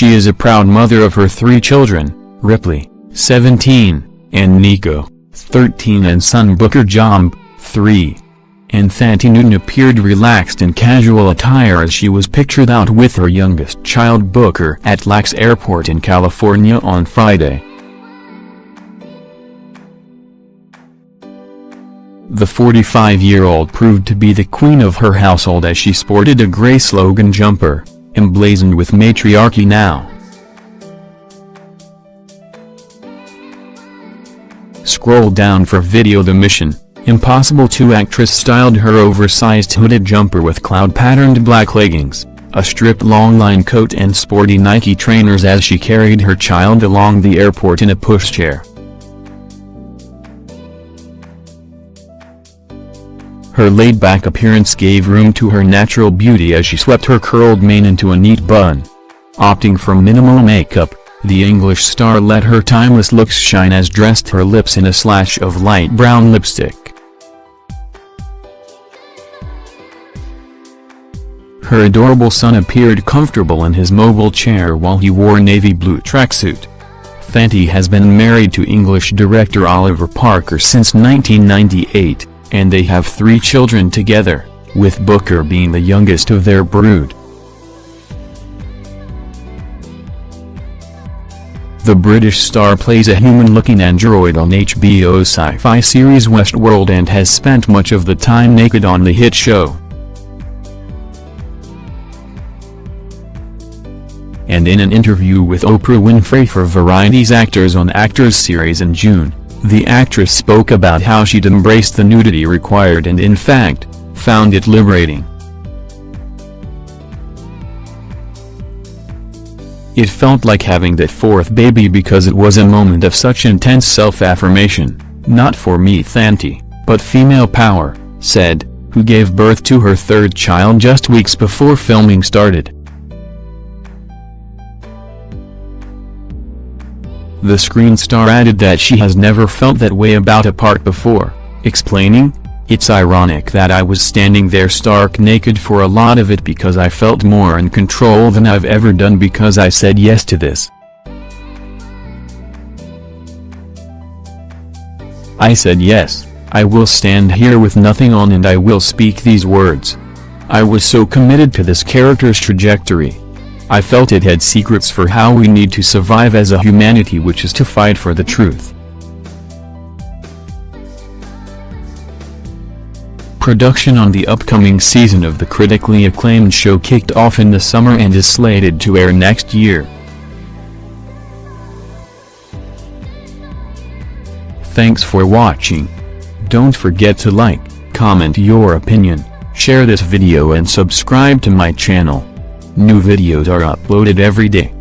She is a proud mother of her three children, Ripley, 17, and Nico, 13 and son Booker Jombe, 3. And Thandie Newton appeared relaxed in casual attire as she was pictured out with her youngest child Booker at LAX Airport in California on Friday. The 45-year-old proved to be the queen of her household as she sported a gray slogan jumper, emblazoned with matriarchy now. Scroll down for video The Mission, Impossible 2 actress styled her oversized hooded jumper with cloud-patterned black leggings, a stripped long-line coat and sporty Nike trainers as she carried her child along the airport in a pushchair. Her laid-back appearance gave room to her natural beauty as she swept her curled mane into a neat bun. Opting for minimal makeup, the English star let her timeless looks shine as dressed her lips in a slash of light brown lipstick. Her adorable son appeared comfortable in his mobile chair while he wore a navy blue tracksuit. Thandie has been married to English director Oliver Parker since 1998 and they have three children together, with Booker being the youngest of their brood. The British star plays a human-looking android on HBO's sci-fi series Westworld and has spent much of the time naked on the hit show. And in an interview with Oprah Winfrey for Variety's Actors on Actors series in June, the actress spoke about how she'd embraced the nudity required and in fact, found it liberating. It felt like having that fourth baby because it was a moment of such intense self-affirmation, not for me Thandie, but female power, said, who gave birth to her third child just weeks before filming started. The screen star added that she has never felt that way about a part before, explaining, It's ironic that I was standing there stark naked for a lot of it because I felt more in control than I've ever done because I said yes to this. I said yes, I will stand here with nothing on and I will speak these words. I was so committed to this character's trajectory. I felt it had secrets for how we need to survive as a humanity which is to fight for the truth. Production on the upcoming season of the critically acclaimed show kicked off in the summer and is slated to air next year. Thanks for watching. Don't forget to like, comment your opinion, share this video and subscribe to my channel. New videos are uploaded every day.